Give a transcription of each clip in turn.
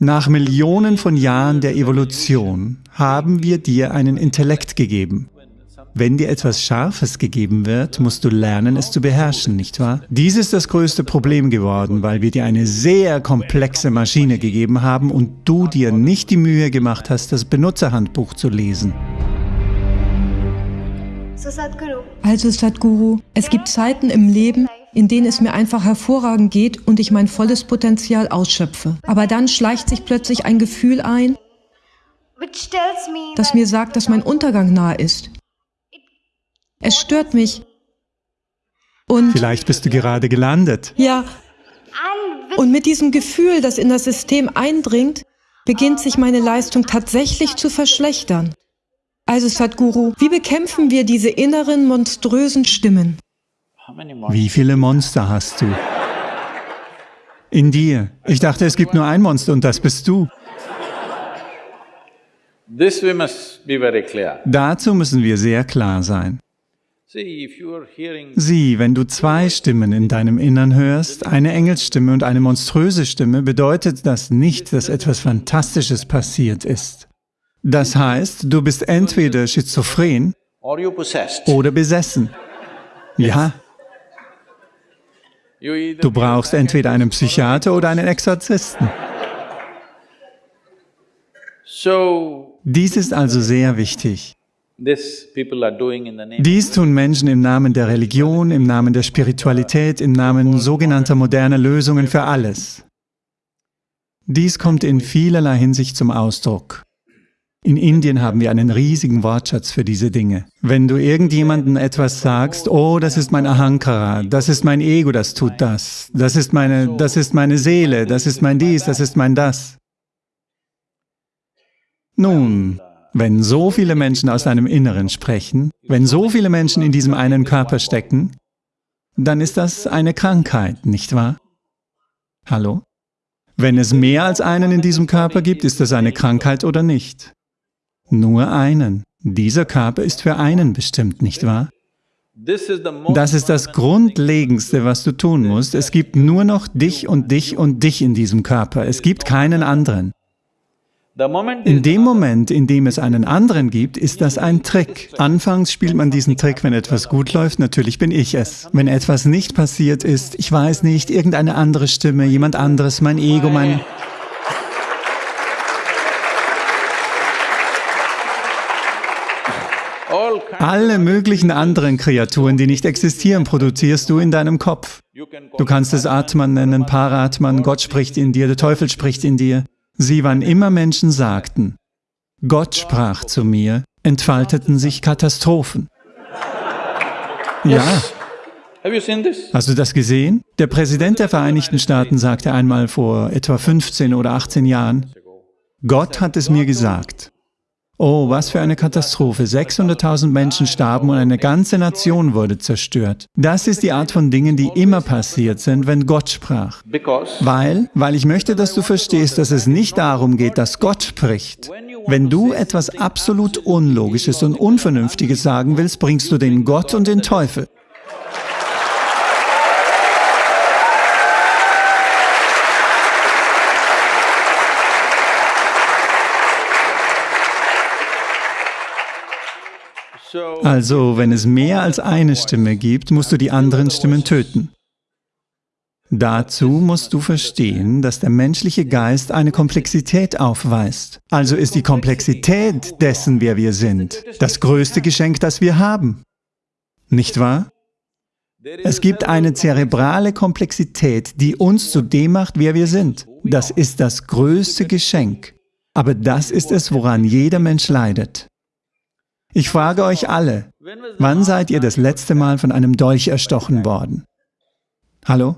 Nach Millionen von Jahren der Evolution haben wir dir einen Intellekt gegeben. Wenn dir etwas Scharfes gegeben wird, musst du lernen, es zu beherrschen, nicht wahr? Dies ist das größte Problem geworden, weil wir dir eine sehr komplexe Maschine gegeben haben und du dir nicht die Mühe gemacht hast, das Benutzerhandbuch zu lesen. Also Sadhguru, es gibt Zeiten im Leben, in denen es mir einfach hervorragend geht und ich mein volles Potenzial ausschöpfe. Aber dann schleicht sich plötzlich ein Gefühl ein, das mir sagt, dass mein Untergang nahe ist. Es stört mich. Und Vielleicht bist du gerade gelandet. Ja. Und mit diesem Gefühl, das in das System eindringt, beginnt sich meine Leistung tatsächlich zu verschlechtern. Also Sadhguru, wie bekämpfen wir diese inneren monströsen Stimmen? Wie viele Monster hast du? In dir. Ich dachte, es gibt nur ein Monster und das bist du. Dazu müssen wir sehr klar sein. Sieh, wenn du zwei Stimmen in deinem Innern hörst, eine Engelsstimme und eine monströse Stimme, bedeutet das nicht, dass etwas Fantastisches passiert ist. Das heißt, du bist entweder schizophren oder besessen. Ja. Du brauchst entweder einen Psychiater oder einen Exorzisten. Dies ist also sehr wichtig. Dies tun Menschen im Namen der Religion, im Namen der Spiritualität, im Namen sogenannter moderner Lösungen für alles. Dies kommt in vielerlei Hinsicht zum Ausdruck. In Indien haben wir einen riesigen Wortschatz für diese Dinge. Wenn du irgendjemandem etwas sagst, oh, das ist mein Ahankara, das ist mein Ego, das tut das, das ist meine, das ist meine Seele, das ist mein dies, das ist mein das. Nun, wenn so viele Menschen aus deinem Inneren sprechen, wenn so viele Menschen in diesem einen Körper stecken, dann ist das eine Krankheit, nicht wahr? Hallo? Wenn es mehr als einen in diesem Körper gibt, ist das eine Krankheit oder nicht? Nur einen. Dieser Körper ist für einen bestimmt, nicht wahr? Das ist das Grundlegendste, was du tun musst. Es gibt nur noch dich und dich und dich in diesem Körper. Es gibt keinen anderen. In dem Moment, in dem es einen anderen gibt, ist das ein Trick. Anfangs spielt man diesen Trick, wenn etwas gut läuft, natürlich bin ich es. Wenn etwas nicht passiert ist, ich weiß nicht, irgendeine andere Stimme, jemand anderes, mein Ego, mein... Alle möglichen anderen Kreaturen, die nicht existieren, produzierst du in deinem Kopf. Du kannst es Atman nennen, Paratman, Gott spricht in dir, der Teufel spricht in dir. Sie, wann immer Menschen sagten, Gott sprach zu mir, entfalteten sich Katastrophen. Ja. Hast du das gesehen? Der Präsident der Vereinigten Staaten sagte einmal vor etwa 15 oder 18 Jahren, Gott hat es mir gesagt. Oh, was für eine Katastrophe. 600.000 Menschen starben und eine ganze Nation wurde zerstört. Das ist die Art von Dingen, die immer passiert sind, wenn Gott sprach. Weil, weil ich möchte, dass du verstehst, dass es nicht darum geht, dass Gott spricht. Wenn du etwas absolut Unlogisches und Unvernünftiges sagen willst, bringst du den Gott und den Teufel. Also, wenn es mehr als eine Stimme gibt, musst du die anderen Stimmen töten. Dazu musst du verstehen, dass der menschliche Geist eine Komplexität aufweist. Also ist die Komplexität dessen, wer wir sind, das größte Geschenk, das wir haben. Nicht wahr? Es gibt eine zerebrale Komplexität, die uns zu dem macht, wer wir sind. Das ist das größte Geschenk. Aber das ist es, woran jeder Mensch leidet. Ich frage euch alle, wann seid ihr das letzte Mal von einem Dolch erstochen worden? Hallo?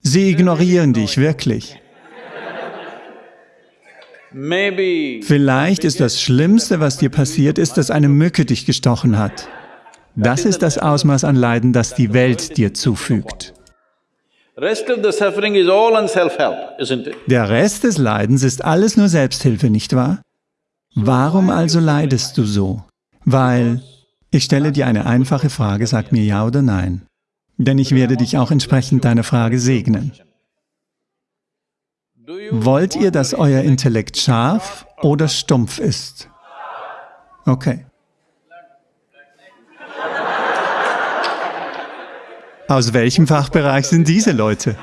Sie ignorieren dich wirklich. Vielleicht ist das Schlimmste, was dir passiert ist, dass eine Mücke dich gestochen hat. Das ist das Ausmaß an Leiden, das die Welt dir zufügt. Der Rest des Leidens ist alles nur Selbsthilfe, nicht wahr? Warum also leidest du so? Weil ich stelle dir eine einfache Frage, sag mir ja oder nein. Denn ich werde dich auch entsprechend deiner Frage segnen. Wollt ihr, dass euer Intellekt scharf oder stumpf ist? Okay. Aus welchem Fachbereich sind diese Leute?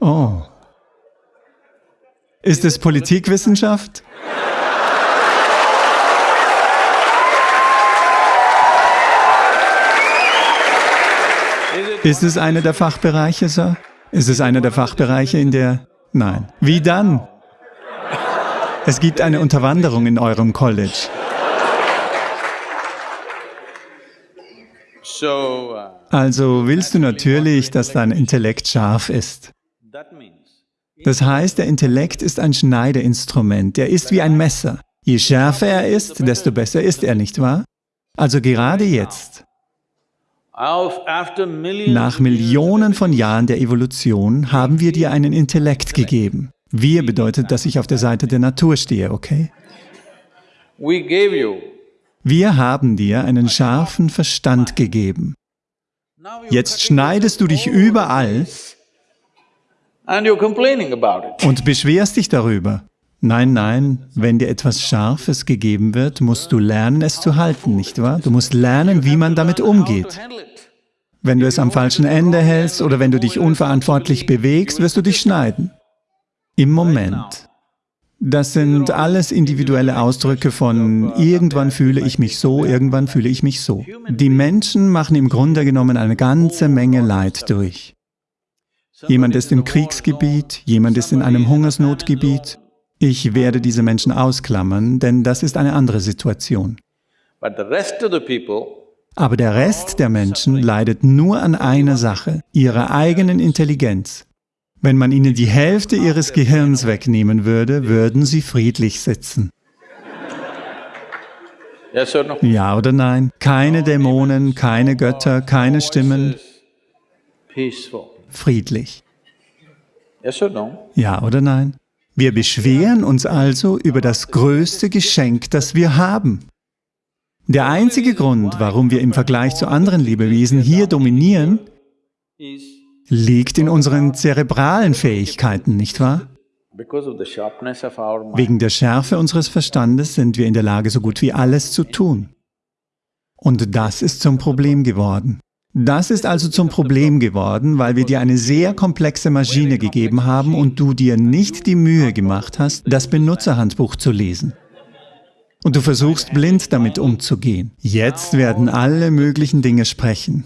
Oh. Ist es Politikwissenschaft? Ist es einer der Fachbereiche, Sir? Ist es einer der Fachbereiche, in der... Nein. Wie dann? Es gibt eine Unterwanderung in eurem College. Also willst du natürlich, dass dein Intellekt scharf ist. Das heißt, der Intellekt ist ein Schneideinstrument, er ist wie ein Messer. Je schärfer er ist, desto besser ist er, nicht wahr? Also gerade jetzt, nach Millionen von Jahren der Evolution haben wir dir einen Intellekt gegeben. Wir bedeutet, dass ich auf der Seite der Natur stehe, okay? Wir haben dir einen scharfen Verstand gegeben. Jetzt schneidest du dich überall und beschwerst dich darüber. Nein, nein, wenn dir etwas Scharfes gegeben wird, musst du lernen, es zu halten, nicht wahr? Du musst lernen, wie man damit umgeht. Wenn du es am falschen Ende hältst oder wenn du dich unverantwortlich bewegst, wirst du dich schneiden. Im Moment. Das sind alles individuelle Ausdrücke von irgendwann fühle ich mich so, irgendwann fühle ich mich so. Die Menschen machen im Grunde genommen eine ganze Menge Leid durch. Jemand ist im Kriegsgebiet, jemand ist in einem Hungersnotgebiet, ich werde diese Menschen ausklammern, denn das ist eine andere Situation. Aber der Rest der Menschen leidet nur an einer Sache, ihrer eigenen Intelligenz. Wenn man ihnen die Hälfte ihres Gehirns wegnehmen würde, würden sie friedlich sitzen. Ja oder nein? Keine Dämonen, keine Götter, keine Stimmen. Friedlich. Ja oder nein? Wir beschweren uns also über das größte Geschenk, das wir haben. Der einzige Grund, warum wir im Vergleich zu anderen Lebewesen hier dominieren, liegt in unseren zerebralen Fähigkeiten, nicht wahr? Wegen der Schärfe unseres Verstandes sind wir in der Lage, so gut wie alles zu tun. Und das ist zum Problem geworden. Das ist also zum Problem geworden, weil wir dir eine sehr komplexe Maschine gegeben haben und du dir nicht die Mühe gemacht hast, das Benutzerhandbuch zu lesen. Und du versuchst blind damit umzugehen. Jetzt werden alle möglichen Dinge sprechen.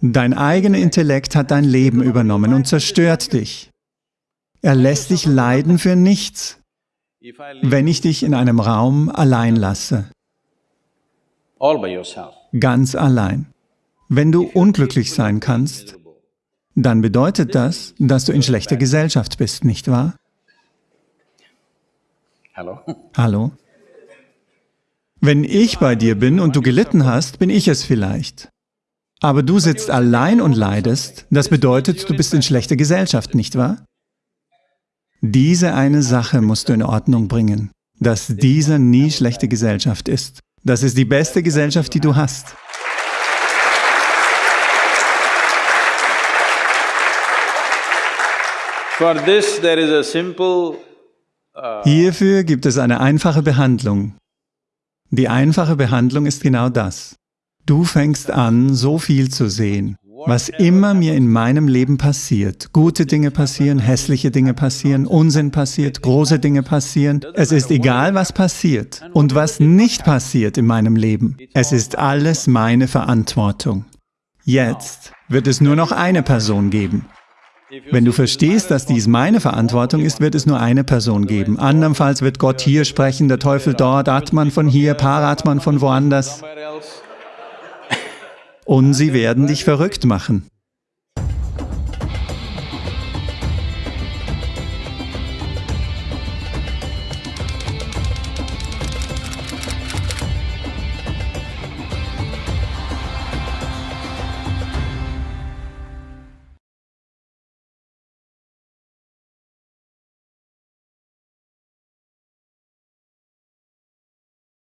Dein eigener Intellekt hat dein Leben übernommen und zerstört dich. Er lässt dich leiden für nichts, wenn ich dich in einem Raum allein lasse. Ganz allein. Wenn du unglücklich sein kannst, dann bedeutet das, dass du in schlechter Gesellschaft bist, nicht wahr? Hallo? Hallo? Wenn ich bei dir bin und du gelitten hast, bin ich es vielleicht. Aber du sitzt allein und leidest, das bedeutet, du bist in schlechter Gesellschaft, nicht wahr? Diese eine Sache musst du in Ordnung bringen, dass dieser nie schlechte Gesellschaft ist. Das ist die beste Gesellschaft, die du hast. Hierfür gibt es eine einfache Behandlung. Die einfache Behandlung ist genau das. Du fängst an, so viel zu sehen. Was immer mir in meinem Leben passiert, gute Dinge passieren, hässliche Dinge passieren, Unsinn passiert, große Dinge passieren, es ist egal, was passiert und was nicht passiert in meinem Leben. Es ist alles meine Verantwortung. Jetzt wird es nur noch eine Person geben. Wenn du verstehst, dass dies meine Verantwortung ist, wird es nur eine Person geben. Andernfalls wird Gott hier sprechen, der Teufel dort, Atman von hier, Paratman von woanders. Und sie werden dich verrückt machen.